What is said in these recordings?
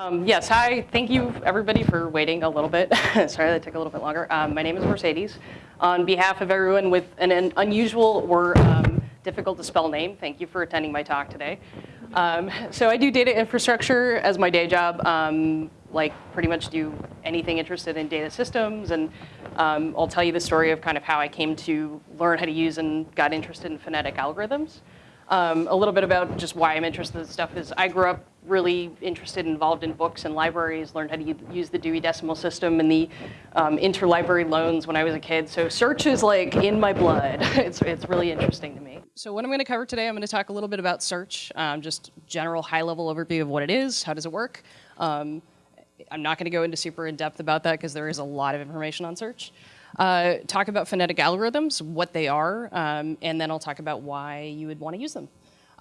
Um, yes, hi. Thank you, everybody, for waiting a little bit. Sorry that took a little bit longer. Um, my name is Mercedes. On behalf of everyone with an, an unusual or um, difficult to spell name, thank you for attending my talk today. Um, so I do data infrastructure as my day job, um, like pretty much do anything interested in data systems. And um, I'll tell you the story of kind of how I came to learn how to use and got interested in phonetic algorithms. Um, a little bit about just why I'm interested in this stuff is I grew up really interested, involved in books and libraries, learned how to use the Dewey Decimal System and the um, interlibrary loans when I was a kid. So search is like in my blood. it's, it's really interesting to me. So what I'm gonna cover today, I'm gonna talk a little bit about search, um, just general high level overview of what it is, how does it work. Um, I'm not gonna go into super in depth about that because there is a lot of information on search. Uh, talk about phonetic algorithms, what they are, um, and then I'll talk about why you would want to use them.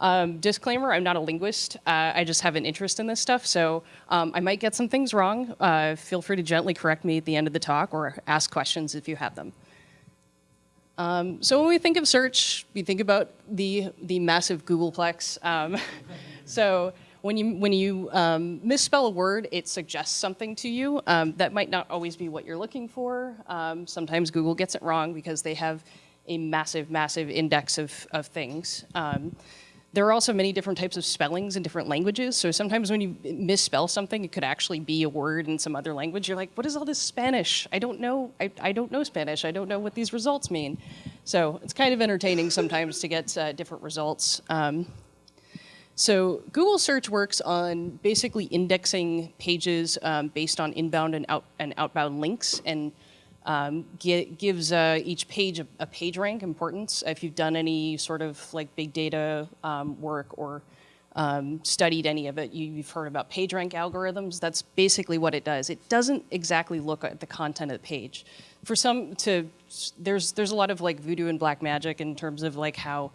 Um, disclaimer, I'm not a linguist. Uh, I just have an interest in this stuff, so um, I might get some things wrong. Uh, feel free to gently correct me at the end of the talk or ask questions if you have them. Um, so when we think of search, we think about the, the massive Googleplex. Um, so when you, when you um, misspell a word, it suggests something to you. Um, that might not always be what you're looking for. Um, sometimes Google gets it wrong because they have a massive, massive index of, of things. There are also many different types of spellings in different languages. So sometimes when you misspell something, it could actually be a word in some other language. You're like, what is all this Spanish? I don't know. I, I don't know Spanish. I don't know what these results mean. So it's kind of entertaining sometimes to get uh, different results. Um, so Google search works on basically indexing pages um, based on inbound and, out, and outbound links and um, gives uh, each page a, a, page rank importance. If you've done any sort of like big data um, work or um, studied any of it, you, have heard about PageRank algorithms. That's basically what it does. It doesn't exactly look at the content of the page. For some, to there's there's a lot of like voodoo and black magic in terms of like how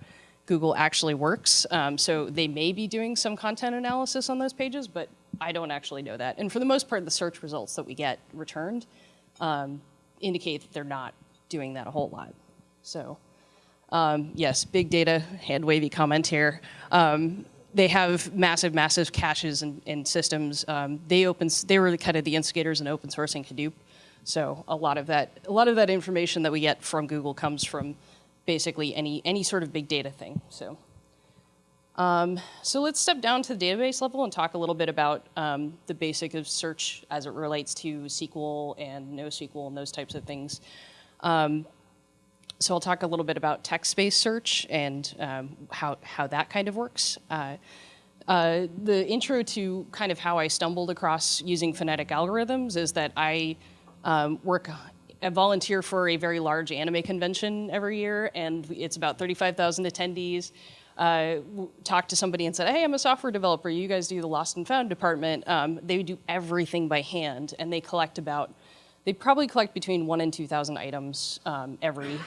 Google actually works. Um, so they may be doing some content analysis on those pages, but I don't actually know that. And for the most part, the search results that we get returned um, indicate that they're not doing that a whole lot. So um, yes, big data, hand wavy comment here. Um, they have massive, massive caches and, and systems. Um, they open, they were kind of the instigators in open sourcing Hadoop. So a lot of that, a lot of that information that we get from Google comes from basically any, any sort of big data thing. So, um, so let's step down to the database level and talk a little bit about um, the basic of search as it relates to SQL and NoSQL and those types of things. Um, so I'll talk a little bit about text-based search and um, how, how that kind of works. Uh, uh, the intro to kind of how I stumbled across using phonetic algorithms is that I um, work I volunteer for a very large anime convention every year, and it's about 35,000 attendees. Uh, talked to somebody and said, hey, I'm a software developer. You guys do the lost and found department. Um, they do everything by hand, and they collect about, they probably collect between one and 2,000 items um, every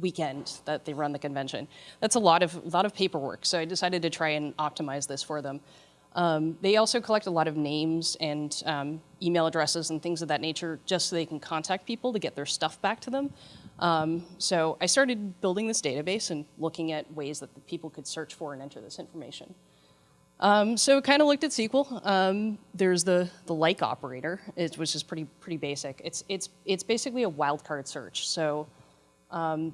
weekend that they run the convention. That's a lot of, a lot of paperwork, so I decided to try and optimize this for them. Um, they also collect a lot of names and um, email addresses and things of that nature just so they can contact people to get their stuff back to them. Um, so I started building this database and looking at ways that people could search for and enter this information. Um, so kind of looked at SQL. Um, there's the, the like operator, it, which is pretty, pretty basic. It's, it's, it's basically a wildcard search. So um,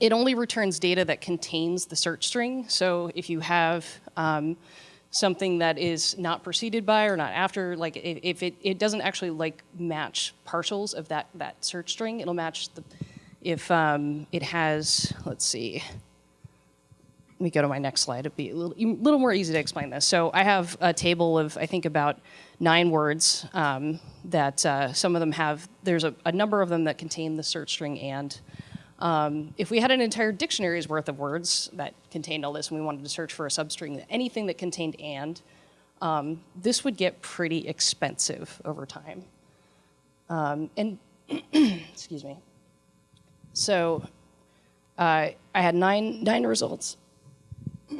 it only returns data that contains the search string. So if you have something that is not preceded by or not after, like if it, it doesn't actually like match partials of that, that search string, it'll match the, if um, it has, let's see, let me go to my next slide. It'd be a little, little more easy to explain this. So I have a table of, I think, about nine words um, that uh, some of them have, there's a, a, number of them that contain the search string and. Um, if we had an entire dictionary's worth of words that contained all this and we wanted to search for a substring, anything that contained and, um, this would get pretty expensive over time. Um, and, excuse me. So uh, I had nine, nine results.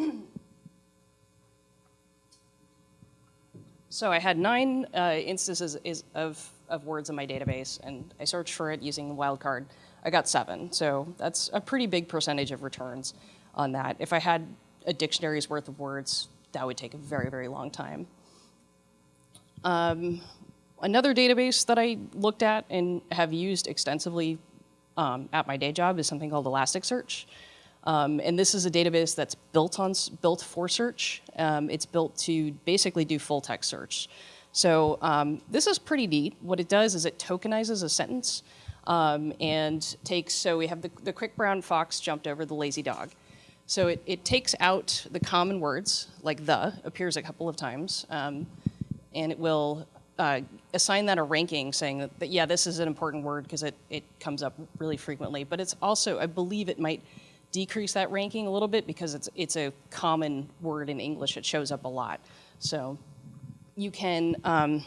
so I had nine uh, instances of, of words in my database, and I searched for it using the wildcard. I got seven. So that's a pretty big percentage of returns on that. If I had a dictionary's worth of words, that would take a very, very long time. Um, another database that I looked at and have used extensively um, at my day job is something called Elasticsearch. Um, and this is a database that's built on built for search. Um, it's built to basically do full text search. So um, this is pretty neat. What it does is it tokenizes a sentence um, and takes, so we have the, the quick brown fox jumped over the lazy dog. So it, it takes out the common words, like the appears a couple of times, um, and it will uh, assign that a ranking saying that, that, yeah, this is an important word because it, it comes up really frequently. But it's also, I believe it might decrease that ranking a little bit because it's, it's a common word in English. It shows up a lot. So you can um,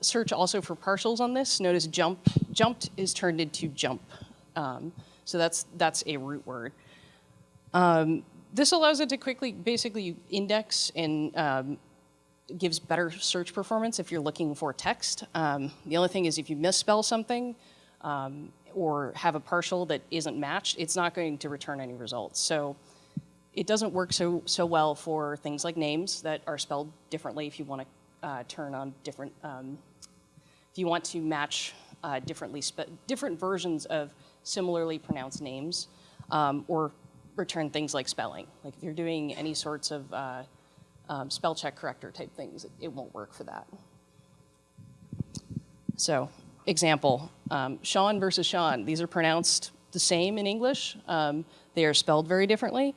search also for partials on this. Notice jump, jumped is turned into jump. Um, so that's, that's a root word. Um, this allows it to quickly, basically index and um, gives better search performance if you're looking for text. Um, the only thing is if you misspell something um, or have a partial that isn't matched, it's not going to return any results. So it doesn't work so, so well for things like names that are spelled differently if you want to uh, turn on different, um, if you want to match uh, differently, different versions of similarly pronounced names um, or return things like spelling. Like if you're doing any sorts of uh, um, spell check corrector type things, it, it, won't work for that. So example, um, Sean versus Sean, these are pronounced the same in English. Um, they are spelled very differently.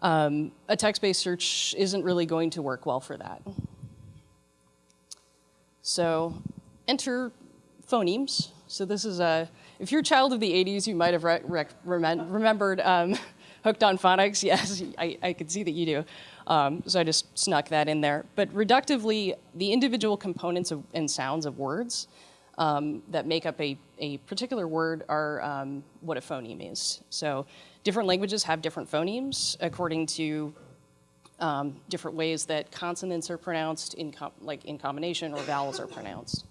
Um, a text-based search isn't really going to work well for that. So enter phonemes. So this is a, if you're a child of the 80s, you might have re remembered um, Hooked on Phonics. Yes, I, I could see that you do. Um, so I just snuck that in there. But reductively, the individual components of, and sounds of words um, that make up a, a particular word are um, what a phoneme is. So different languages have different phonemes according to um, different ways that consonants are pronounced in like in combination or vowels are pronounced.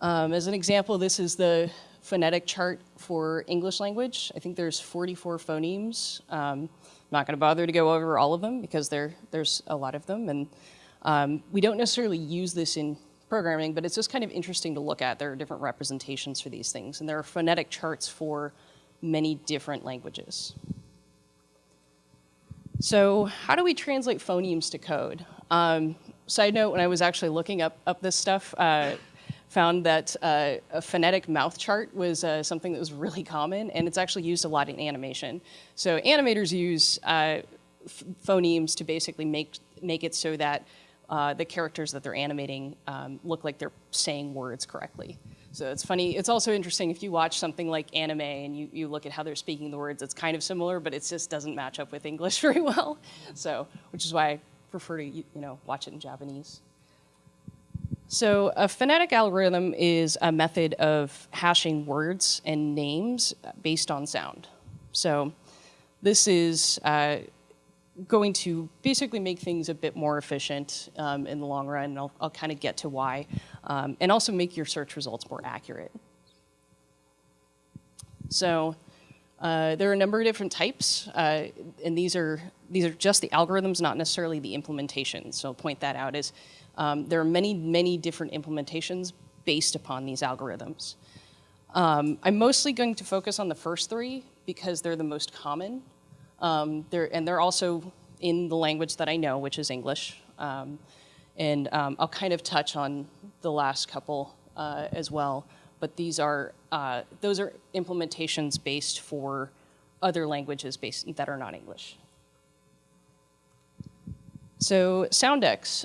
Um, as an example, this is the phonetic chart for English language. I think there's 44 phonemes. Um, not going to bother to go over all of them because there, there's a lot of them. And um, we don't necessarily use this in programming, but it's just kind of interesting to look at. There are different representations for these things. And there are phonetic charts for many different languages. So how do we translate phonemes to code? Um, side note, when I was actually looking up, up this stuff, uh, found that uh, a phonetic mouth chart was uh, something that was really common, and it's actually used a lot in animation. So animators use uh, phonemes to basically make, make it so that uh, the characters that they're animating um, look like they're saying words correctly. So it's funny, it's also interesting if you watch something like anime and you, you look at how they're speaking the words, it's kind of similar, but it just doesn't match up with English very well. So, which is why I prefer to, you know, watch it in Japanese. So a phonetic algorithm is a method of hashing words and names based on sound. So this is uh, going to basically make things a bit more efficient um, in the long run, and I'll, I'll kind of get to why, um, and also make your search results more accurate. So uh, there are a number of different types, uh, and these are, these are just the algorithms, not necessarily the implementation. So I'll point that out as um, there are many, many different implementations based upon these algorithms. Um, I'm mostly going to focus on the first three because they're the most common. Um, they're, and they're also in the language that I know, which is English. Um, and um, I'll kind of touch on the last couple uh, as well. But these are, uh, those are implementations based for other languages based, that are not English. So Soundex.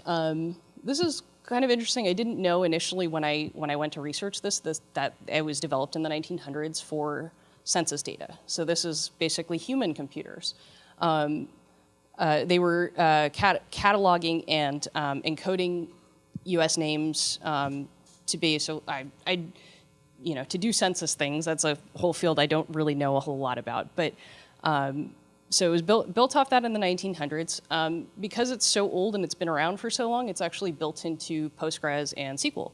This is kind of interesting. I didn't know initially when I when I went to research this, this that it was developed in the 1900s for census data. So this is basically human computers. Um, uh, they were uh, cat cataloging and um, encoding U.S. names um, to be so I, I, you know, to do census things. That's a whole field I don't really know a whole lot about, but um, so it was built, built off that in the 1900s. Um, because it's so old and it's been around for so long, it's actually built into Postgres and SQL.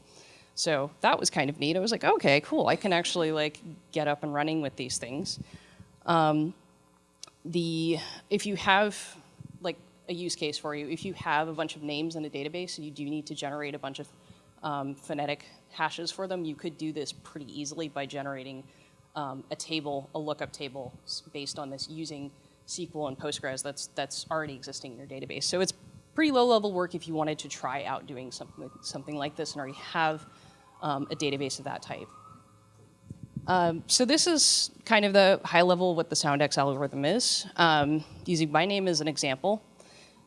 So that was kind of neat. I was like, okay, cool. I can actually like get up and running with these things. Um, the if you have like a use case for you. If you have a bunch of names in a database and you do need to generate a bunch of um, phonetic hashes for them, you could do this pretty easily by generating um, a table, a lookup table based on this using SQL and Postgres that's, that's already existing in your database. So it's pretty low level work if you wanted to try out doing something, something like this and already have um, a database of that type. Um, so this is kind of the high level what the Soundex algorithm is. Um, using my name as an example,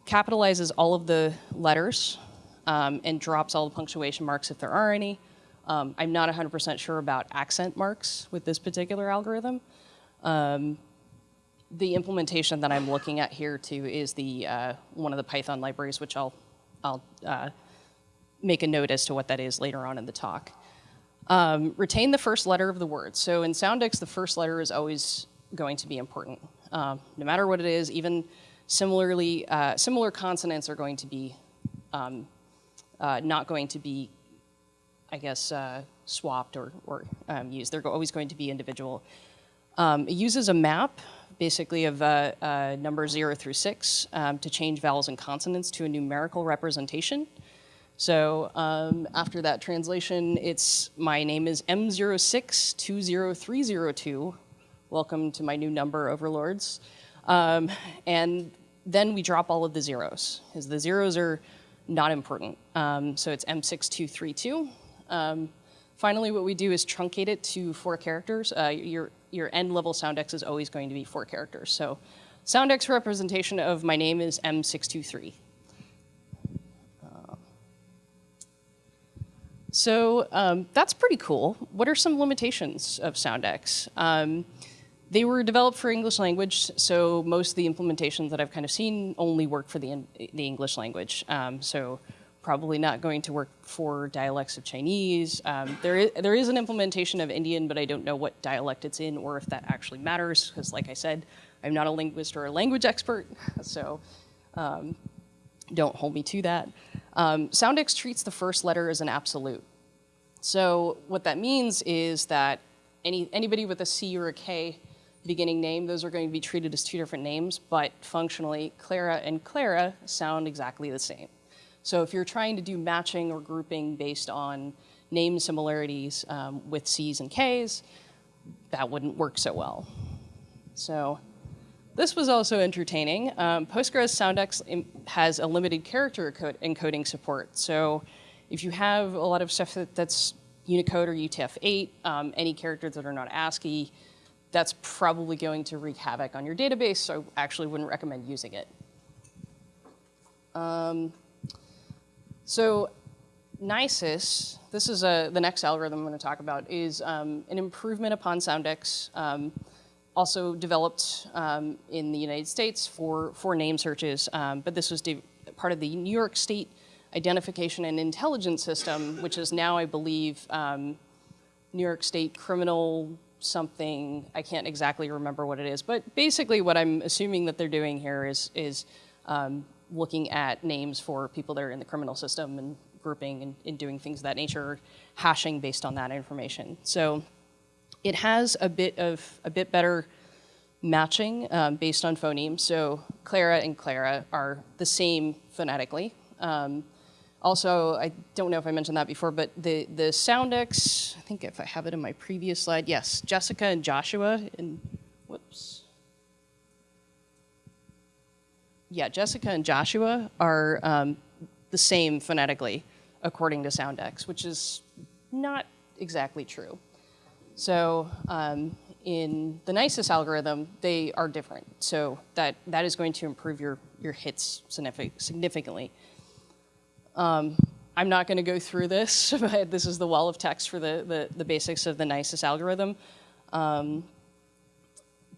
capitalizes all of the letters um, and drops all the punctuation marks if there are any. Um, I'm not 100% sure about accent marks with this particular algorithm. Um, the implementation that I'm looking at here too is the uh, one of the Python libraries, which I'll, I'll uh, make a note as to what that is later on in the talk. Um, retain the first letter of the word. So in Soundex, the first letter is always going to be important. Um, no matter what it is, even similarly, uh, similar consonants are going to be um, uh, not going to be I guess, uh, swapped or, or um, used. They're always going to be individual. Um, it uses a map, basically of uh, uh, numbers zero through six, um, to change vowels and consonants to a numerical representation. So um, after that translation, it's my name is M0620302. Welcome to my new number overlords. Um, and then we drop all of the zeros, because the zeros are not important. Um, so it's M6232. Um, finally, what we do is truncate it to four characters. Uh, your end level Soundex is always going to be four characters. So Soundex representation of my name is M623. Uh, so um, that's pretty cool. What are some limitations of Soundex? Um, they were developed for English language, so most of the implementations that I've kind of seen only work for the, the English language. Um, so probably not going to work for dialects of Chinese. Um, there, is, there is an implementation of Indian, but I don't know what dialect it's in or if that actually matters, because like I said, I'm not a linguist or a language expert, so um, don't hold me to that. Um, Soundex treats the first letter as an absolute. So what that means is that any, anybody with a C or a K beginning name, those are going to be treated as two different names, but functionally, Clara and Klara sound exactly the same. So if you're trying to do matching or grouping based on name similarities um, with C's and K's, that wouldn't work so well. So this was also entertaining. Um, Postgres Soundex has a limited character encoding support. So if you have a lot of stuff that's Unicode or UTF-8, um, any characters that are not ASCII, that's probably going to wreak havoc on your database, so I actually wouldn't recommend using it. Um, so NYSIIS, this is a, the next algorithm I'm going to talk about, is um, an improvement upon Soundex, um, also developed um, in the United States for, for name searches, um, but this was part of the New York State Identification and Intelligence System, which is now, I believe, um, New York State Criminal something, I can't exactly remember what it is, but basically what I'm assuming that they're doing here is, is um, looking at names for people that are in the criminal system and grouping and, and doing things of that nature, hashing based on that information. So it has a bit of a bit better matching um, based on phonemes. So Clara and Klara are the same phonetically. Um, also, I don't know if I mentioned that before, but the, the Soundex, I think if I have it in my previous slide, yes, Jessica and Joshua, and whoops, yeah, Jessica and Joshua are um, the same phonetically, according to Soundex, which is not exactly true. So um, in the NYSIIS algorithm, they are different. So that, that is going to improve your, your hits significantly. Um, I'm not going to go through this, but this is the wall of text for the, the, the basics of the NYSIIS algorithm. Um,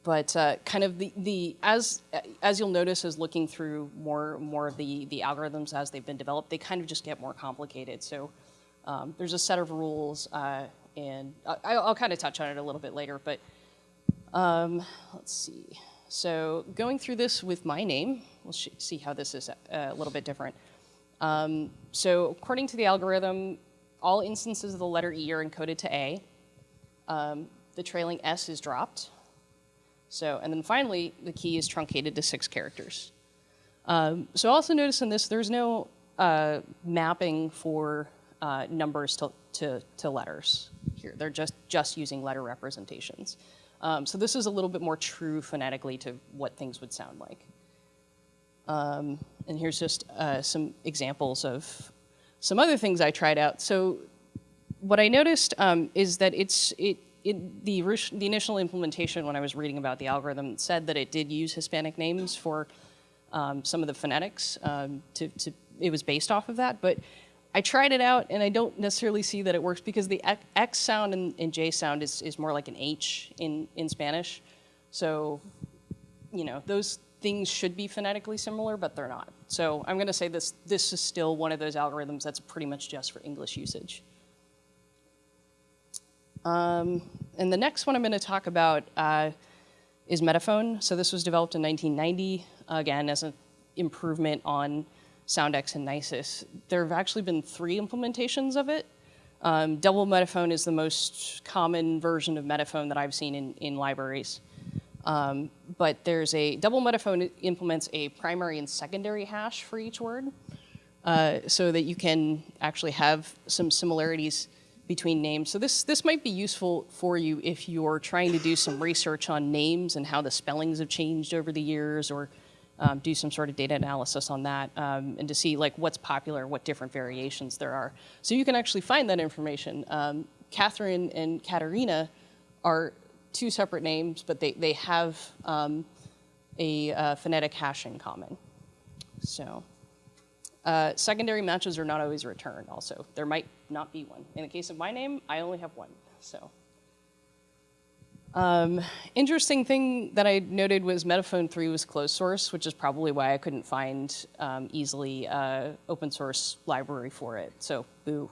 but uh, kind of the, the as as you'll notice as looking through more more of the the algorithms as they've been developed, they kind of just get more complicated. So um, there's a set of rules, uh, and I, will kind of touch on it a little bit later. But um, let's see. So going through this with my name, we'll see how this is a, a little bit different. Um, so according to the algorithm, all instances of the letter E are encoded to A. Um, the trailing S is dropped. So, and then finally, the key is truncated to six characters. Um, so also notice in this, there's no uh, mapping for uh, numbers to, to, to, letters here. They're just, just using letter representations. Um, so this is a little bit more true phonetically to what things would sound like. Um, and here's just uh, some examples of some other things I tried out. So what I noticed um, is that it's, it, it, the, the initial implementation when I was reading about the algorithm said that it did use Hispanic names for um, some of the phonetics. Um, to, to, it was based off of that, but I tried it out and I don't necessarily see that it works because the X sound and, and J sound is, is more like an H in, in Spanish. So, you know, those things should be phonetically similar, but they're not. So I'm gonna say this, this is still one of those algorithms that's pretty much just for English usage. Um, and the next one I'm gonna talk about uh, is Metaphone. So this was developed in 1990, again, as an improvement on Soundex and NYSIIS. There have actually been three implementations of it. Um, double Metaphone is the most common version of Metaphone that I've seen in, in libraries. Um, but there's a double metaphone implements a primary and secondary hash for each word uh, so that you can actually have some similarities between names. So this, this might be useful for you if you're trying to do some research on names and how the spellings have changed over the years or um, do some sort of data analysis on that um, and to see like what's popular, what different variations there are. So you can actually find that information. Um, Catherine and Katerina are two separate names, but they, they have um, a uh, phonetic hash in common. So uh, secondary matches are not always returned also. There might not be one. In the case of my name, I only have one, so. Um, interesting thing that I noted was Metaphone 3 was closed source, which is probably why I couldn't find um, easily uh, open source library for it, so boo.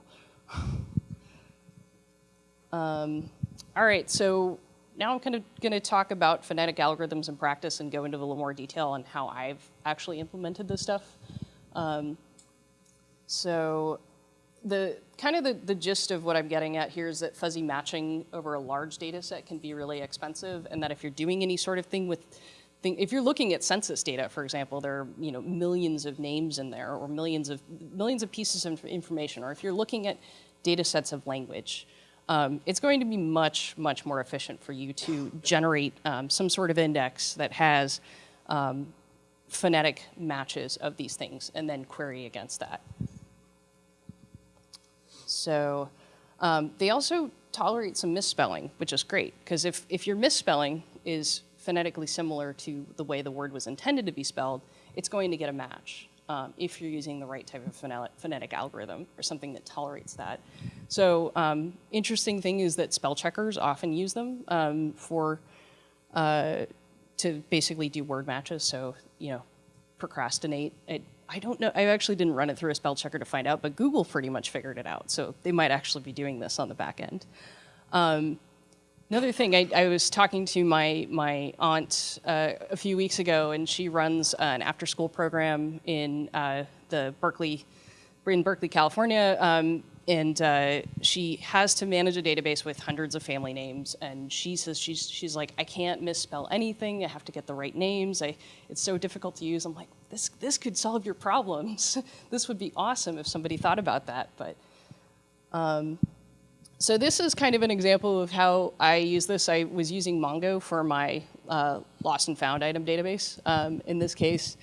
um, all right, so now I'm kind of going to talk about phonetic algorithms in practice and go into a little more detail on how I've actually implemented this stuff. Um, so the kind of the, the gist of what I'm getting at here is that fuzzy matching over a large data set can be really expensive and that if you're doing any sort of thing with thing, if you're looking at census data, for example, there are you know millions of names in there or millions of millions of pieces of information, or if you're looking at data sets of language, um, it's going to be much, much more efficient for you to generate um, some sort of index that has um, phonetic matches of these things and then query against that. So um, they also tolerate some misspelling, which is great, because if, if your misspelling is phonetically similar to the way the word was intended to be spelled, it's going to get a match um, if you're using the right type of phonetic algorithm or something that tolerates that. So um, interesting thing is that spell checkers often use them um, for uh, to basically do word matches. So you know, procrastinate. It, I don't know. I actually didn't run it through a spell checker to find out, but Google pretty much figured it out. So they might actually be doing this on the back end. Um, Another thing, I, I, was talking to my, my aunt uh, a few weeks ago, and she runs an after-school program in uh, the Berkeley, in Berkeley, California, um, and uh, she has to manage a database with hundreds of family names, and she says she's, she's like, I can't misspell anything, I have to get the right names, I, it's so difficult to use. I'm like, this, this could solve your problems. this would be awesome if somebody thought about that, but um, so this is kind of an example of how I use this. I was using Mongo for my uh, lost and found item database. Um, in this case,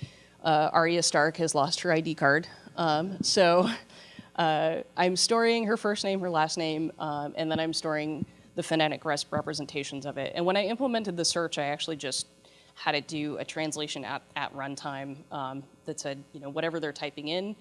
uh, Arya Stark has lost her ID card. Um, so uh, I'm storing her first name, her last name, um, and then I'm storing the phonetic representations of it. And when I implemented the search, I actually just had it do a translation at, at runtime um, that said, you know, whatever they're typing in,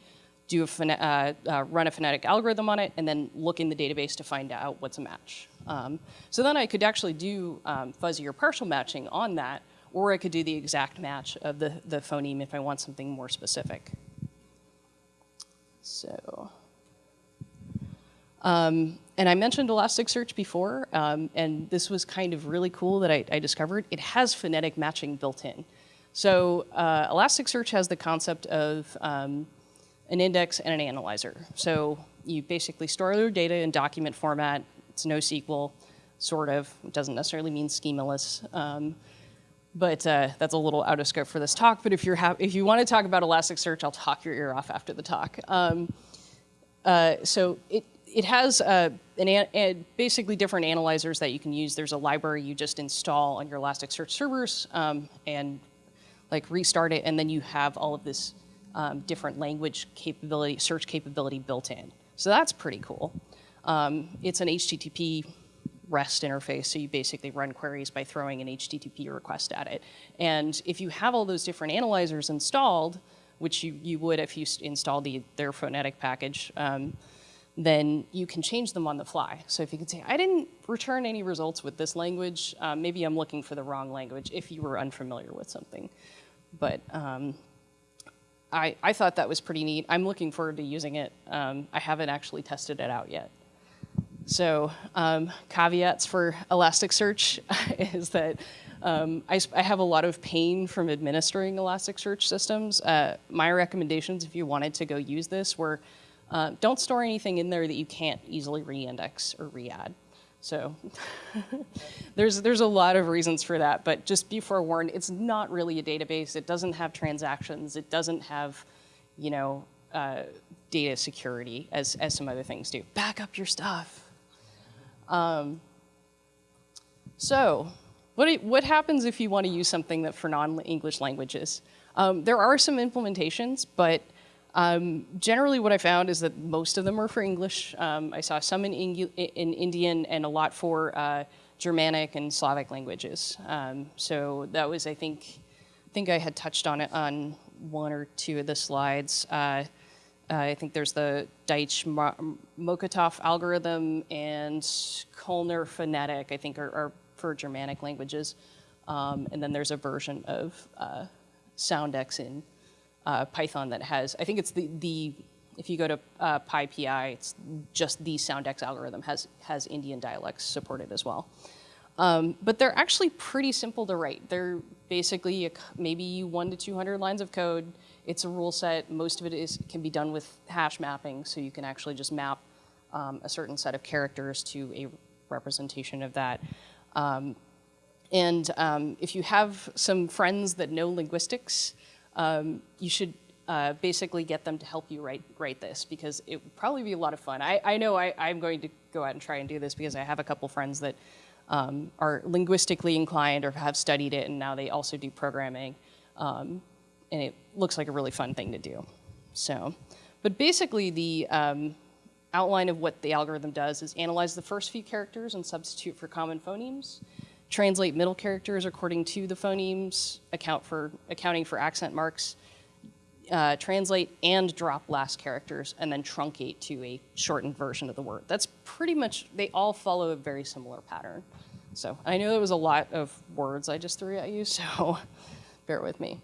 do a uh, uh, run a phonetic algorithm on it, and then look in the database to find out what's a match. Um, so then I could actually do um, fuzzy or partial matching on that, or I could do the exact match of the, the phoneme if I want something more specific. So, um, and I mentioned Elasticsearch before, um, and this was kind of really cool that I, I, discovered. It has phonetic matching built in. So uh, Elasticsearch has the concept of um, an index, and an analyzer. So you basically store your data in document format. It's NoSQL, sort of. It doesn't necessarily mean schemaless. Um, but uh, that's a little out of scope for this talk. But if you're if you want to talk about Elasticsearch, I'll talk your ear off after the talk. Um, uh, so it it has uh, an, an, basically different analyzers that you can use. There's a library you just install on your Elasticsearch servers um, and like restart it, and then you have all of this um, different language capability, search capability built in. So that's pretty cool. Um, it's an HTTP REST interface, so you basically run queries by throwing an HTTP request at it. And if you have all those different analyzers installed, which you, you would if you installed the, their phonetic package, um, then you can change them on the fly. So if you could say, I didn't return any results with this language, um, maybe I'm looking for the wrong language if you were unfamiliar with something. But um, I, I thought that was pretty neat. I'm looking forward to using it. Um, I haven't actually tested it out yet. So um, caveats for Elasticsearch is that um, I, I, have a lot of pain from administering Elasticsearch systems. Uh, my recommendations, if you wanted to go use this, were uh, don't store anything in there that you can't easily re-index or re-add. So there's, there's a lot of reasons for that, but just be forewarned, it's not really a database. It doesn't have transactions. It doesn't have, you know, uh, data security as, as some other things do. Back up your stuff. Um, so what, what happens if you want to use something that for non-English languages? Um, there are some implementations, but um, generally what I found is that most of them are for English. Um, I saw some in, in, Indian and a lot for uh, Germanic and Slavic languages. Um, so that was, I think, I think I had touched on it on one or two of the slides. Uh, uh, I think there's the Deitch Mokotov algorithm and Kölner phonetic, I think, are, are for Germanic languages. Um, and then there's a version of uh, Soundex in uh, Python that has, I think it's the, the if you go to uh, PyPI, it's just the Soundex algorithm has, has Indian dialects supported as well. Um, but they're actually pretty simple to write. They're basically a, maybe one to 200 lines of code it's a rule set. Most of it is can be done with hash mapping, so you can actually just map um, a certain set of characters to a representation of that. Um, and um, if you have some friends that know linguistics, um, you should uh, basically get them to help you write, write this because it would probably be a lot of fun. I, I know I, am going to go out and try and do this because I have a couple friends that um, are linguistically inclined or have studied it and now they also do programming. Um, and it looks like a really fun thing to do. So, but basically the um, outline of what the algorithm does is analyze the first few characters and substitute for common phonemes, translate middle characters according to the phonemes, account for accounting for accent marks, uh, translate and drop last characters, and then truncate to a shortened version of the word. That's pretty much, they all follow a very similar pattern. So I know there was a lot of words I just threw at you, so bear with me.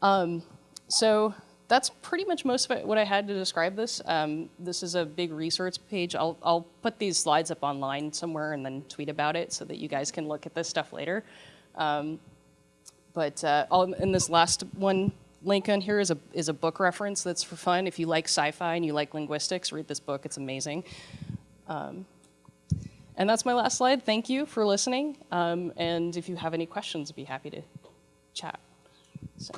Um, so that's pretty much most of what I had to describe this. Um, this is a big resource page. I'll, I'll put these slides up online somewhere and then tweet about it so that you guys can look at this stuff later. Um, but uh, in this last one link on here is a, is a book reference that's for fun. If you like sci-fi and you like linguistics, read this book. It's amazing. Um, and that's my last slide. Thank you for listening. Um, and if you have any questions, I'd be happy to chat. So.